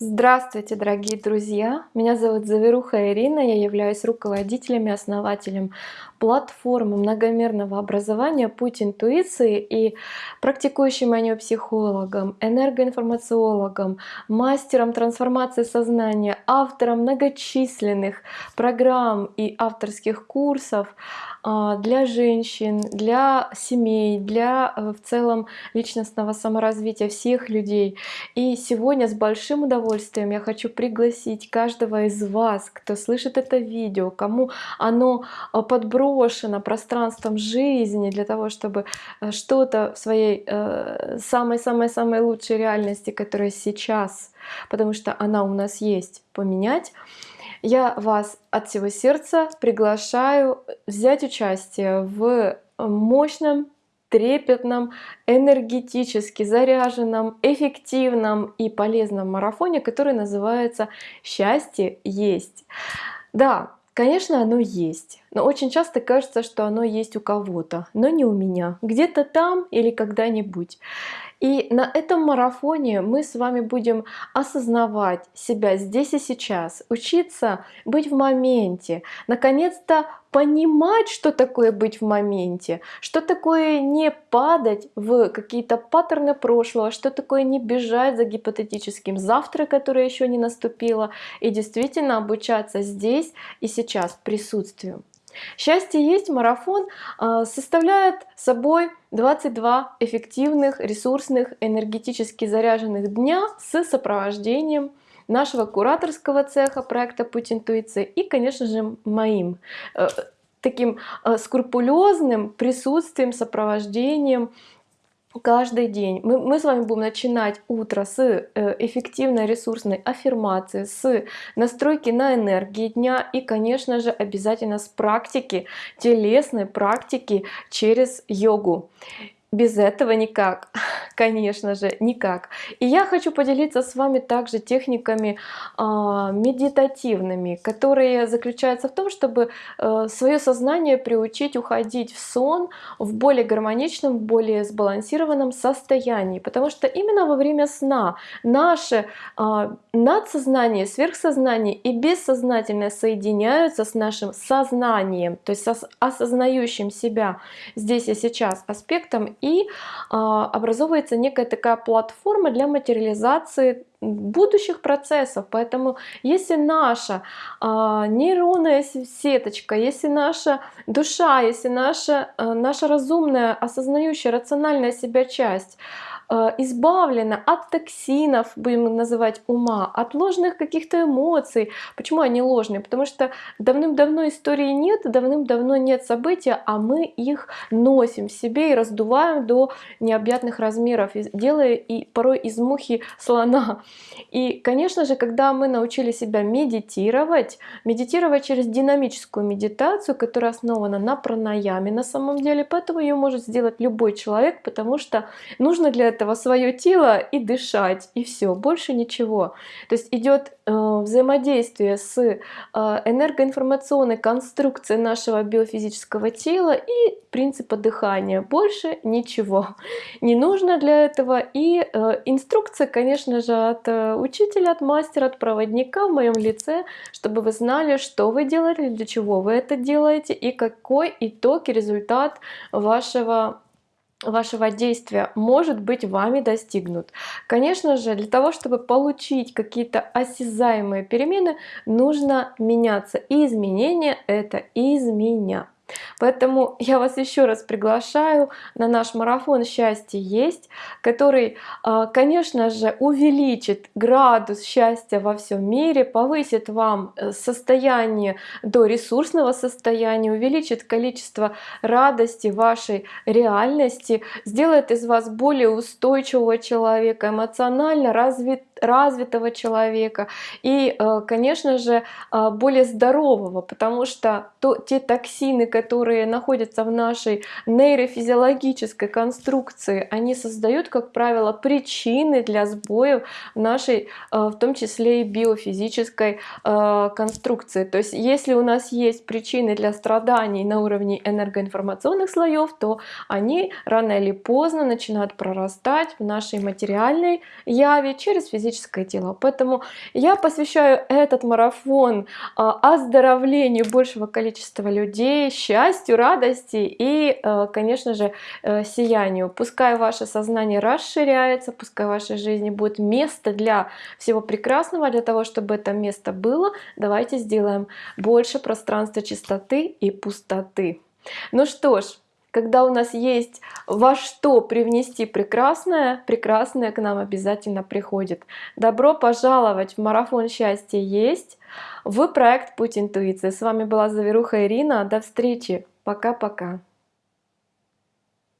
Здравствуйте, дорогие друзья! Меня зовут Заверуха Ирина, я являюсь руководителем и основателем платформы многомерного образования «Путь интуиции» и практикующим манипсихологом, энергоинформациологом, мастером трансформации сознания, автором многочисленных программ и авторских курсов а, для женщин, для семей, для э, в целом личностного саморазвития всех людей. И сегодня с большим удовольствием удовольствием. Я хочу пригласить каждого из вас, кто слышит это видео, кому оно а, подброшено пространством жизни для того, чтобы э, что-то в своей самой-самой-самой э, лучшей реальности, которая сейчас, потому что она у нас есть, поменять, я вас от всего сердца приглашаю взять участие в мощном трепетном, энергетически заряженном, эффективном и полезном марафоне, который называется «Счастье есть». Да, Конечно, оно есть, но очень часто кажется, что оно есть у кого-то, но не у меня, где-то там или когда-нибудь. И на этом марафоне мы с вами будем осознавать себя здесь и сейчас, учиться быть в моменте, наконец-то понимать, что такое быть в моменте, что такое не падать в какие-то паттерны прошлого, что такое не бежать за гипотетическим завтра, которое еще не наступило, и действительно обучаться здесь и сейчас присутствию. Счастье есть марафон а, составляет собой 22 эффективных, ресурсных, энергетически заряженных дня с сопровождением нашего кураторского цеха проекта «Путь интуиции» и, конечно же, моим э, таким э, скрупулезным присутствием, сопровождением, каждый день. Мы, мы с вами будем начинать утро с э, эффективной ресурсной аффирмации, с настройки на энергии дня и, конечно же, обязательно с практики, телесной практики через йогу. Без этого никак, конечно же, никак. И я хочу поделиться с вами также техниками э, медитативными, которые заключаются в том, чтобы э, свое сознание приучить уходить в сон в более гармоничном, более сбалансированном состоянии. Потому что именно во время сна наше э, надсознание, сверхсознание и бессознательное соединяются с нашим сознанием, то есть с осознающим себя здесь и сейчас аспектом и а, образовывается некая такая платформа для материализации будущих процессов. Поэтому если наша а, нейронная сеточка, если наша душа, если наша, а, наша разумная, осознающая, рациональная себя часть Э, избавлена от токсинов, будем называть ума, от ложных каких-то эмоций. Почему они ложные? Потому что давным-давно истории нет, давным-давно нет события, а мы их носим в себе и раздуваем до необъятных размеров, делая и порой из мухи слона. И, конечно же, когда мы научили себя медитировать, медитировать через динамическую медитацию, которая основана на пранаяме на самом деле, поэтому ее может сделать любой человек, потому что нужно для этого свое тело и дышать, и все, больше ничего. То есть идет э, взаимодействие с э, энергоинформационной конструкцией нашего биофизического тела и принципа дыхания. Больше ничего не нужно для этого. И э, инструкция, конечно же, от э, учителя, от мастера, от проводника в моем лице, чтобы вы знали, что вы делаете, для чего вы это делаете и какой итог и результат вашего вашего действия может быть вами достигнут. Конечно же, для того, чтобы получить какие-то осязаемые перемены, нужно меняться. И изменения это из меня. Поэтому я вас еще раз приглашаю на наш марафон «Счастье есть», который, а, конечно же, увеличит градус счастья во всем мире, повысит вам э, состояние до ресурсного состояния, увеличит количество радости вашей реальности, сделает из вас более устойчивого человека, эмоционально развит, развитого человека и, э, конечно же, э, более здорового, потому что то, те токсины, которые находятся в нашей нейрофизиологической конструкции, они создают, как правило, причины для сбоев нашей, э, в том числе и биофизической конструкции. То есть если у нас есть причины для страданий на уровне энергоинформационных слоев, то они рано или поздно начинают прорастать в нашей материальной яве через физическую физическое тело. Поэтому я посвящаю этот марафон а, оздоровлению большего количества людей, счастью, радости и, э, конечно же, э, сиянию. Пускай ваше сознание расширяется, пускай в вашей жизни будет место для всего прекрасного, для того, чтобы это место было, давайте сделаем больше пространства чистоты и пустоты. Ну что ж, когда у нас есть во что привнести прекрасное, прекрасное к нам обязательно приходит. Добро пожаловать в марафон счастья есть в проект Путь интуиции. С вами была Заверуха Ирина. До встречи. Пока-пока.